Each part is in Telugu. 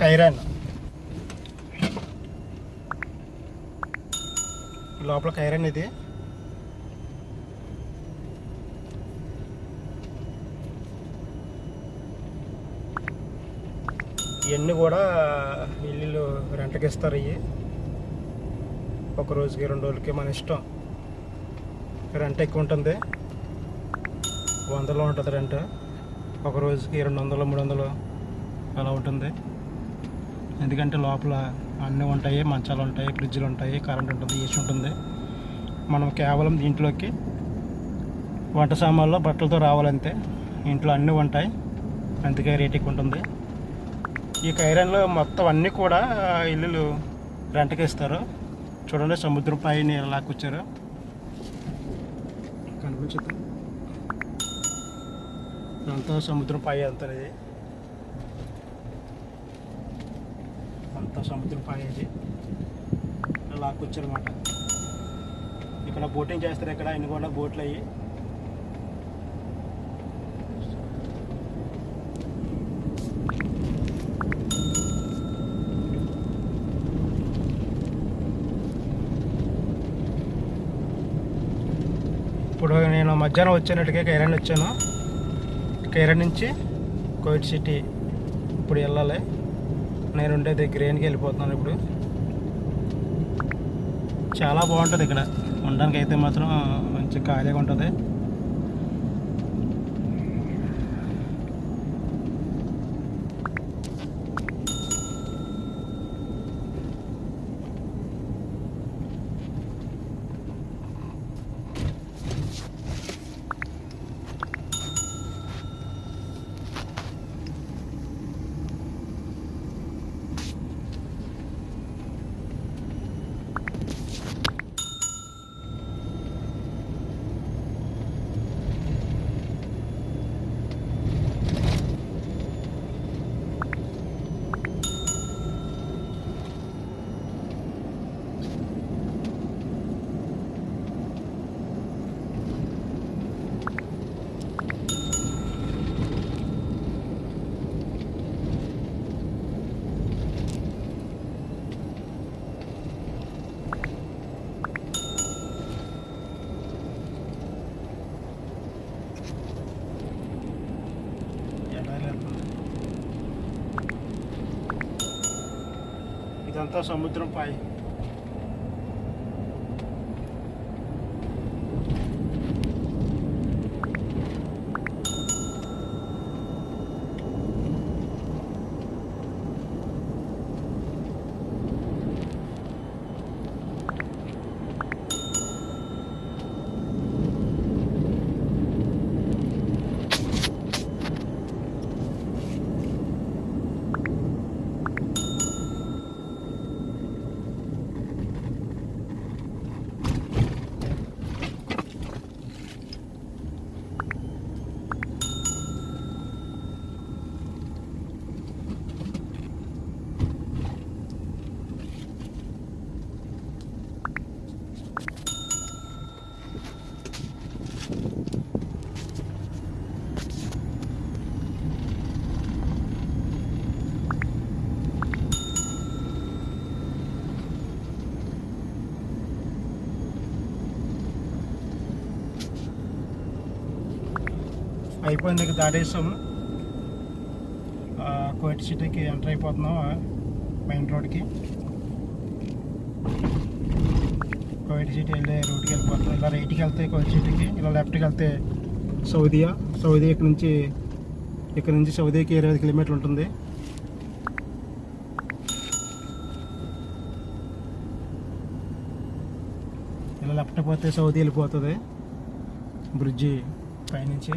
కైరాన్. లోపల కైరాన్ ఇది. ఇవన్నీ కూడా ఇల్లు రెంట్కి ఇస్తారు ఇవి ఒక రోజుకి రెండు రోజులకి మన ఇష్టం. రెంట్ ఎక్కువ ఉంటుంది. వందలో ఉంటుంది రెంట్. ఒక రోజుకి రెండు వందలు మూడు వందలు అలా ఉంటుంది. ఎందుకంటే లోపల అన్నీ ఉంటాయి మంచాలు ఉంటాయి ఫ్రిడ్జ్లు ఉంటాయి కరెంట్ ఉంటుంది ఏసీ ఉంటుంది. మనం కేవలం దీంట్లోకి వంట సామాన్లు బట్టలతో రావాలంతే ఇంట్లో అన్నీ ఉంటాయి. అందుకే రేట్ ఎక్కువ ఉంటుంది. ఈ కైరన్లో మొత్తం అన్నీ కూడా ఇల్లులు రెంట్కి ఇస్తారు. చూడండి సముద్రం పైన లాక్కొచ్చారు. కనిపించదు అంతా సముద్రం పై వెళ్తారు ఇది అంతా సముద్రం పాడేసి లాక్కొచ్చారనమాట అనమాట ఇక్కడ బోటింగ్ చేస్తారు ఇక్కడ ఇన్ని కూడా బోట్లు అయ్యి. ఇప్పుడు నేను మధ్యాహ్నం వచ్చేనట్టుగా కైరాన్ వచ్చాను. కైరాన్ నుంచి కోవిడ్ సిటీ ఇప్పుడు వెళ్ళాలి. నేను ఉండేది గ్రెయిన్కి వెళ్ళిపోతున్నాను ఇప్పుడు. చాలా బాగుంటుంది ఇక్కడ. ఉండడానికి అయితే మాత్రం మంచి ఖాళీగా ఉంటుంది. plantação, muito trampo aí. అయిపోయింది ఇక దాటేసాం కోటి సిటీకి ఎంటర్ అయిపోతున్నాం మెయిన్ రోడ్కి. కోయిట్ సిటీ వెళ్ళే రూట్కి వెళ్ళిపోతున్నాం. ఇలా రైట్కి వెళ్తే కోయిట్ సిటీకి ఇలా లెఫ్ట్కి వెళ్తే సౌదియా. సౌదీ ఇక్కడ నుంచి ఇక్కడ నుంచి సౌదీకి ఇరవై ఐదు కిలోమీటర్లు ఉంటుంది. ఇలా లెఫ్ట్ పోతే సౌదీ వెళ్ళిపోతుంది. బ్రిడ్జి పైనుంచి.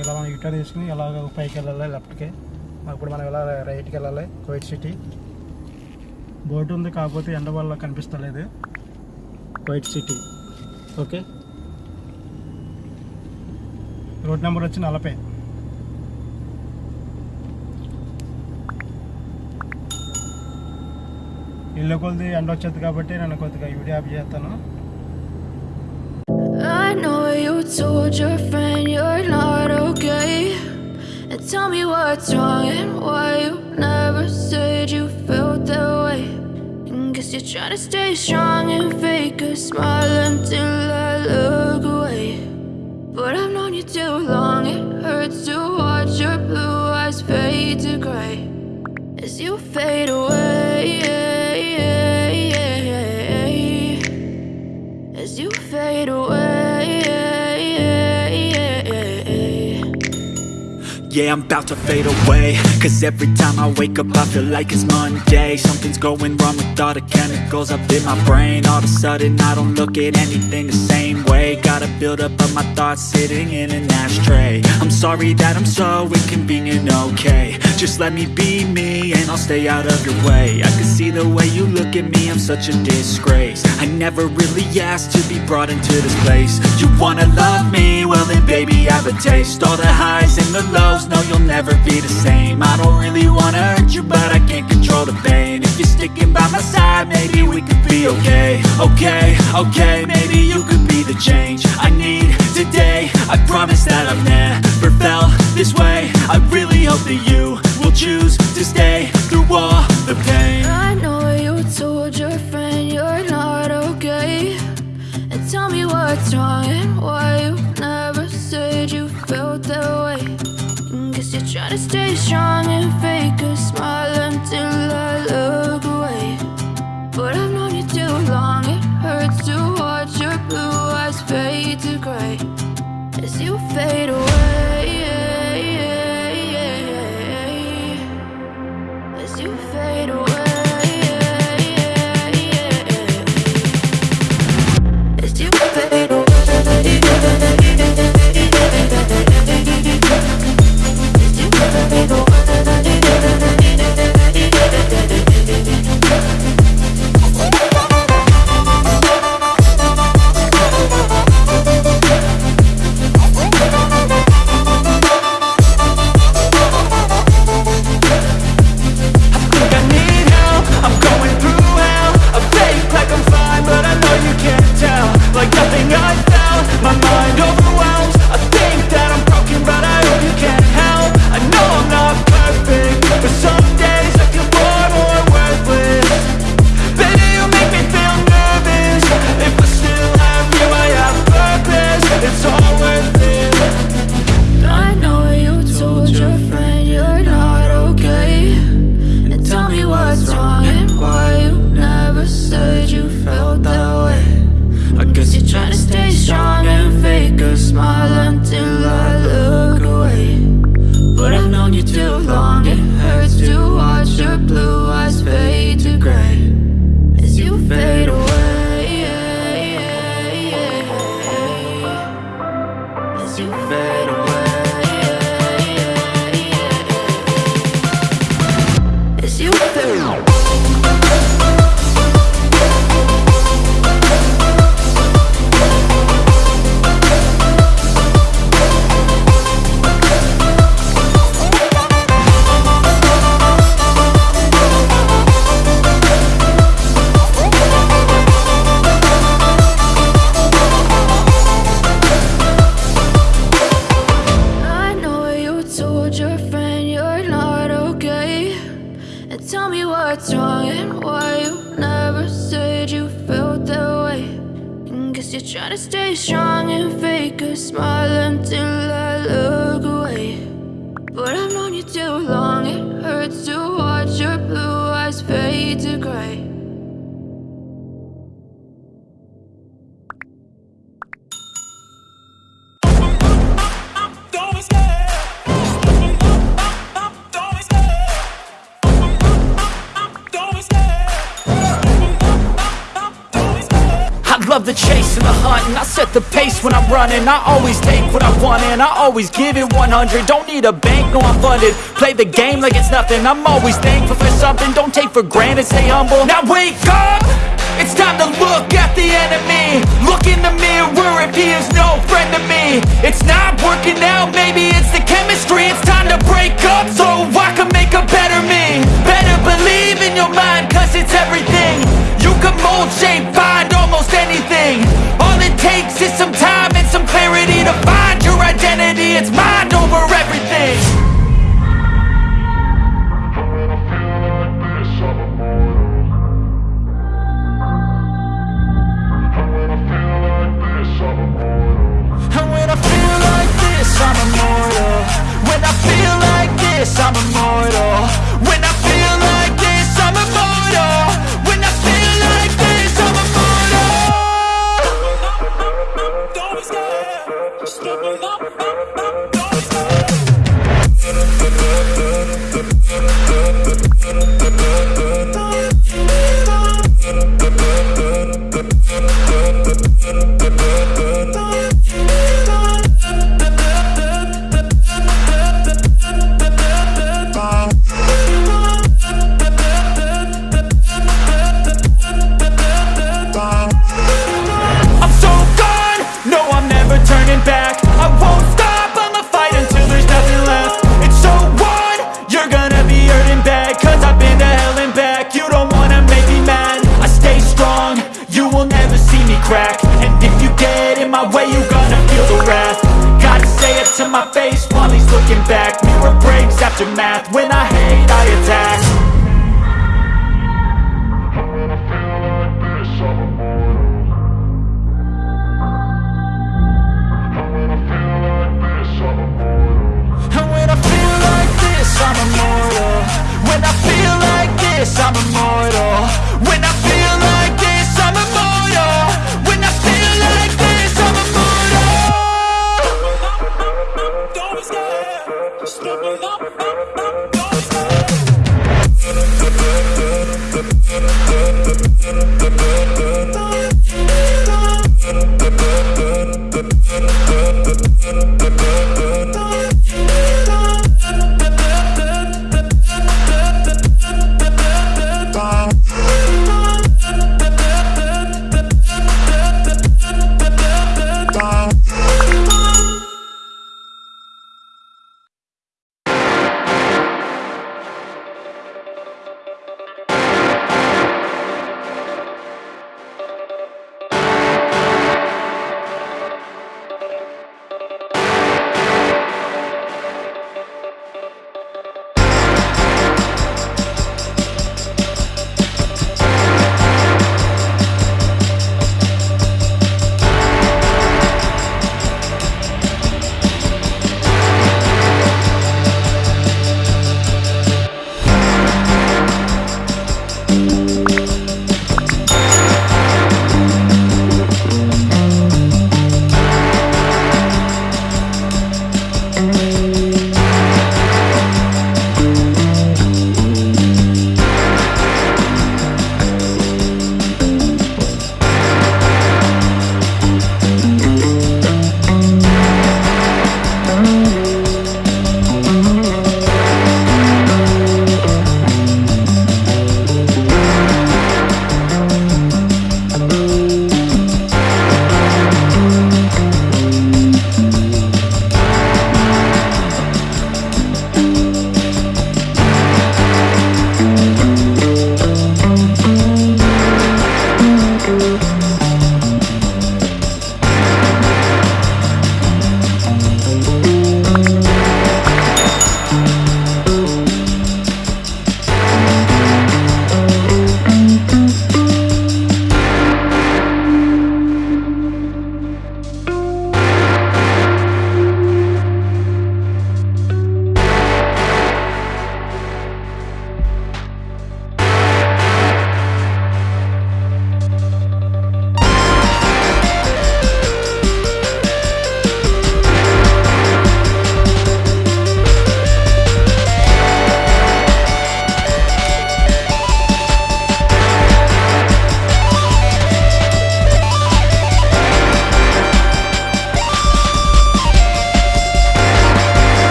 ఇలా మనం యూటర్ తీసుకుని ఇలా పైకి వెళ్ళాలి లెఫ్ట్కి అప్పుడు మనం ఇలా రైట్కి వెళ్ళాలి కోయిట్ సిటీ. బోట్ ఉంది కాకపోతే ఎండ వల్ల కనిపిస్తలేదు. కోయిట్ సిటీ. ఓకే? రోడ్ నెంబర్ వచ్చి నలభై. ఇల్లు కొద్ది ఎండ వచ్చేది కాబట్టి నేను కొద్దిగా వీడియో ఆఫ్ చేస్తాను. I know you told your friend you're not okay. And tell me what's wrong and why you never said you felt that way. And guess you're trying to stay strong and fake a smile until I look away. But I've known you too long, it hurts to watch your blue eyes fade to gray as you fade away. I'm about to fade away. Cause every time I wake up I feel like it's Monday. Something's going wrong with all the chemicals up in my brain. All of a sudden I don't look at anything the same way. Gotta build up of my thoughts sitting in an ashtray. I'm sorry that I'm so inconvenient, okay. Just let me be me and I'll stay out of your way. I can see the way you look at me, I'm such a disgrace. I never really asked to be brought into this place. You wanna love me? Well then baby I have a taste. All the highs and the lows, no you'll never be the same. I don't really wanna hurt you but I can't control the pain. If you're sticking by my side, maybe we could be okay. Okay, okay, maybe you could be the change I need today. I promise that I've never felt this way. I really hope that you will choose to stay through all stay strong and fake a smile until I look away. But I've known you too long, it hurts to watch your blue eyes fade to gray as you fade away. Known you too long, it hurts to watch your blue eyes fade to gray as you fade away. Set the pace when I'm running. I always take what I want and I always give it 100 Don't need a bank, no I'm funded. Play the game like it's nothing. I'm always thankful for something. Don't take for granted, stay humble. Now wake up! It's time to look at the enemy. Look in the mirror. If he is no friend to me. It's not working out, maybe it's the chemistry. It's time to break up so I can make a better me. Better believe in your mind cause it's everything. You can mold, shape, find it's just some time and some clarity to find your identity. It's mind over everything. And when I feel like this, I'm immortal. When I feel like this, I'm immortal. Will never see me crack. And if you get in my way, you gonna feel the wrath. Gotta say it to my face while he's looking back. Mirror breaks after math When I hate, I attack Thank you.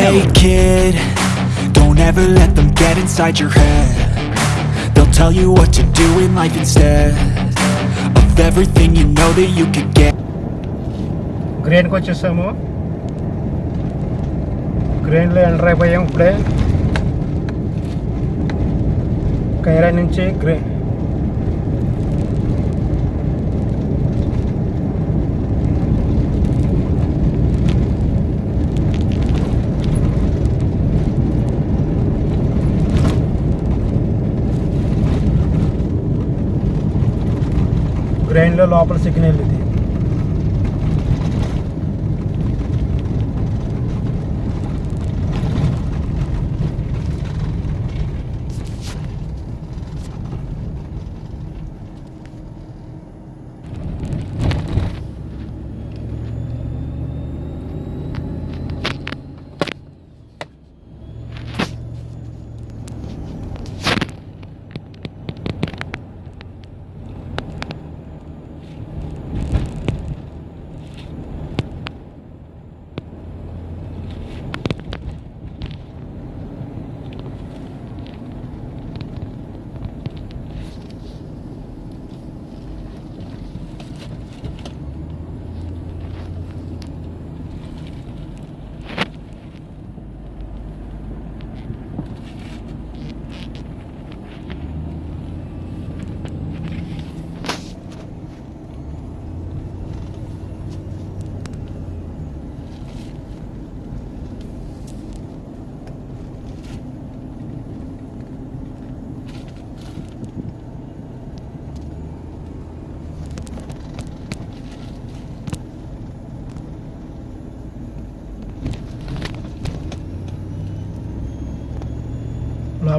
Hey kid, don't ever let them get inside your head They'll tell you what to do in life instead Of everything you know that you could get Grand ko mo? Grand lo yung plane Kaira నుంచి green? గ్రైండ్లో లోపల సిగ్నల్ ఇది.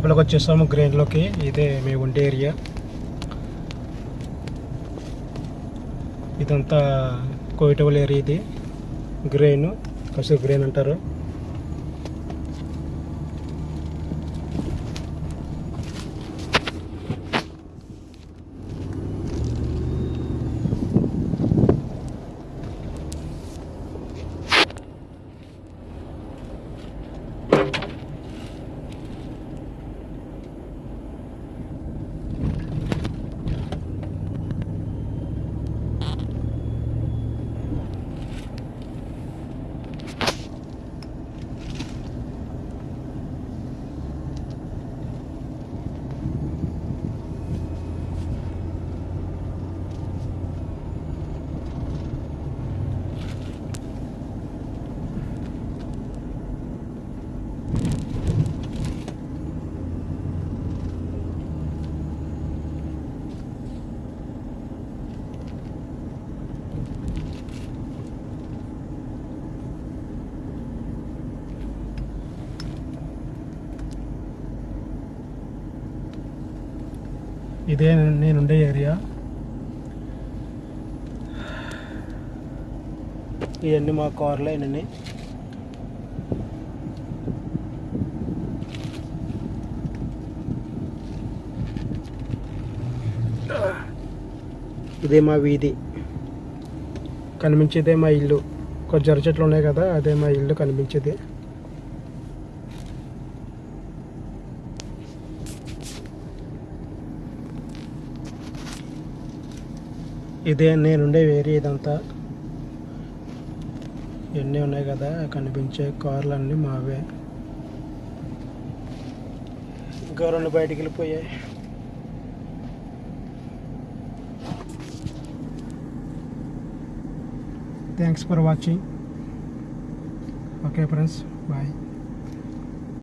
లోపలికి వచ్చేసాము గ్రైన్లోకి ఇదే మేము ఉండే ఏరియా ఇదంతా కోయిటబుల్ ఏరియా ఇది. గ్రెయిన్ కసూర్ గ్రెయిన్ అంటారు. ఇదే నేనుండే ఏరియా. ఇవన్నీ మా కార్లే ఇవన్నీ ఇదే మా వీధి. కనిపించేదే మా ఇల్లు. కొంచెం జర చెట్లు ఉన్నాయి కదా అదే మా ఇల్లు కనిపించేది. ఇదే నేనుండే ఏరియా ఇదంతా. ఎన్ని ఉన్నాయి కదా కనిపించే కార్లు అన్నీ మావే. ఇంకా రెండు బయటికి వెళ్ళిపోయాయి. Thanks for watching okay friends bye